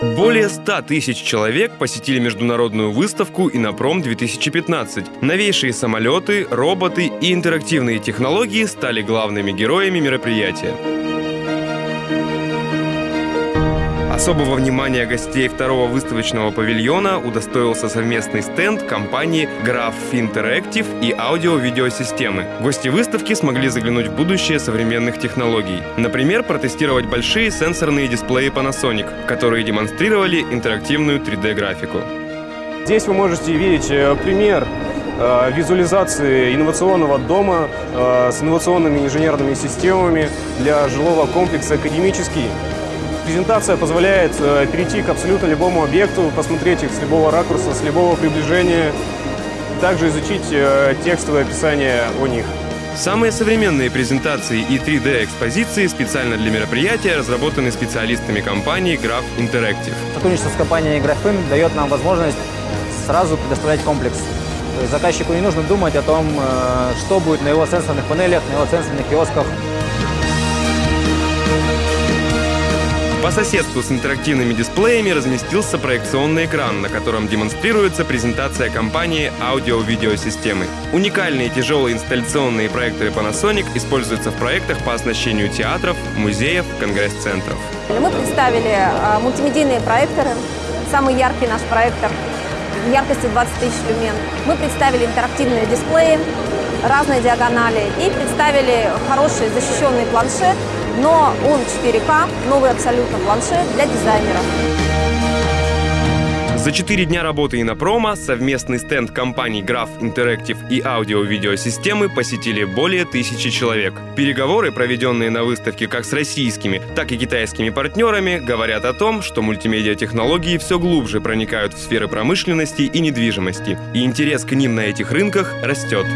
Более 100 тысяч человек посетили международную выставку «Инопром-2015». Новейшие самолеты, роботы и интерактивные технологии стали главными героями мероприятия. Особого внимания гостей второго выставочного павильона удостоился совместный стенд компании Graph Interactive и аудио-видеосистемы. Гости выставки смогли заглянуть в будущее современных технологий. Например, протестировать большие сенсорные дисплеи Panasonic, которые демонстрировали интерактивную 3D-графику. Здесь вы можете видеть э, пример э, визуализации инновационного дома э, с инновационными инженерными системами для жилого комплекса «Академический». Презентация позволяет э, перейти к абсолютно любому объекту, посмотреть их с любого ракурса, с любого приближения, также изучить э, текстовое описание о них. Самые современные презентации и 3D-экспозиции специально для мероприятия разработаны специалистами компании Graph Interactive. Сотрудничество с компанией Graphim дает нам возможность сразу предоставлять комплекс. То есть заказчику не нужно думать о том, э, что будет на его сенсорных панелях, на его сенсорных киосках. По соседству с интерактивными дисплеями разместился проекционный экран, на котором демонстрируется презентация компании аудио-видеосистемы. Уникальные тяжелые инсталляционные проекторы Panasonic используются в проектах по оснащению театров, музеев, конгресс-центров. Мы представили а, мультимедийные проекторы. Самый яркий наш проектор яркостью 20 тысяч люмен. Мы представили интерактивные дисплеи, разные диагонали и представили хороший защищенный планшет но он 4К, новый абсолютно планшет для дизайнеров. За четыре дня работы Инопрома совместный стенд компаний Graph Interactive и аудио-видеосистемы посетили более тысячи человек. Переговоры, проведенные на выставке как с российскими, так и китайскими партнерами, говорят о том, что мультимедиа-технологии все глубже проникают в сферы промышленности и недвижимости, и интерес к ним на этих рынках растет.